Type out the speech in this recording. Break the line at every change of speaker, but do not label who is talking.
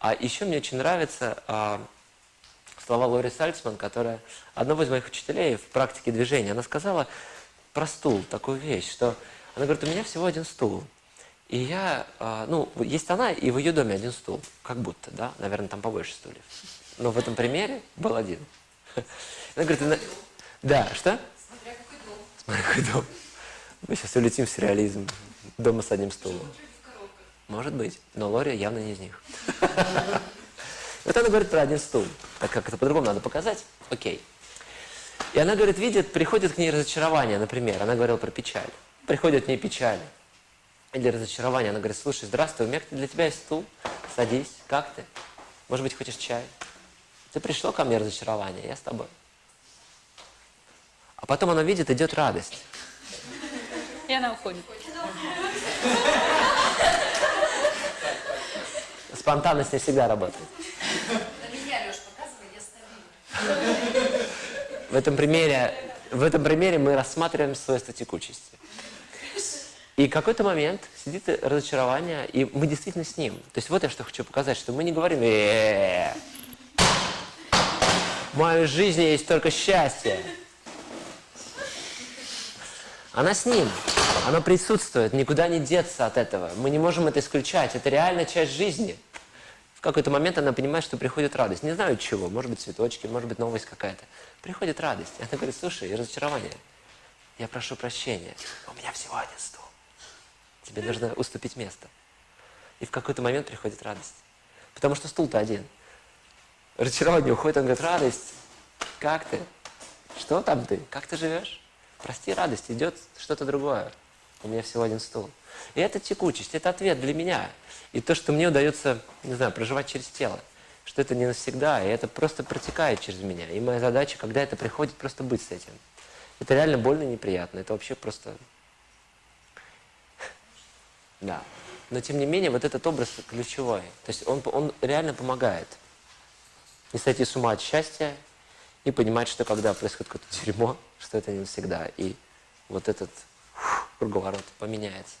А еще мне очень нравятся а, слова Лори Сальцман, которая одного из моих учителей в практике движения, она сказала про стул такую вещь, что она говорит, у меня всего один стул. И я, а, ну, есть она, и в ее доме один стул, как будто, да, наверное, там побольше стульев. Но в этом примере был один. Она говорит, «На- да, что?
Смотря какой дом.
Смотри, какой дом. Мы сейчас улетим в сюрреализм. Дома с одним стулом. Может быть, но Лори явно не из них. Вот она говорит про один стул. Так как это по-другому надо показать, окей. И она говорит, видит, приходит к ней разочарование, например. Она говорила про печаль. Приходит к ней печаль. Или разочарование. Она говорит, слушай, здравствуй, у меня для тебя есть стул. Садись, как ты? Может быть, хочешь чай? Ты пришло ко мне разочарование, я с тобой. А потом она видит, идет радость.
И она уходит.
Спонтанность не всегда работает.
На меня, Леш, показывай, я стабильна.
В этом примере, в этом примере мы рассматриваем свойства текучести. И какой-то момент сидит разочарование, и мы действительно с ним. То есть вот я что хочу показать, что мы не говорим «Э-э-э, в моей жизни есть только счастье. Она с ним, она присутствует, никуда не деться от этого. Мы не можем это исключать, это реальная часть жизни. В какой-то момент она понимает, что приходит радость. Не знаю чего, может быть цветочки, может быть новость какая-то. Приходит радость. Она говорит, слушай, разочарование. Я прошу прощения, у меня всего один стул. Тебе нужно уступить место. И в какой-то момент приходит радость. Потому что стул-то один. Разочарование уходит, он говорит, радость, как ты? Что там ты? Как ты живешь? Прости, радость, идет что-то другое. У меня всего один стул. И это текучесть, это ответ для меня. И то, что мне удается, не знаю, проживать через тело. Что это не навсегда, и это просто протекает через меня. И моя задача, когда это приходит, просто быть с этим. Это реально больно и неприятно. Это вообще просто... Да. Но тем не менее, вот этот образ ключевой. То есть он, он реально помогает не сойти с ума от счастья и понимать, что когда происходит какое-то дерьмо, что это не навсегда. И вот этот круговорот поменяется.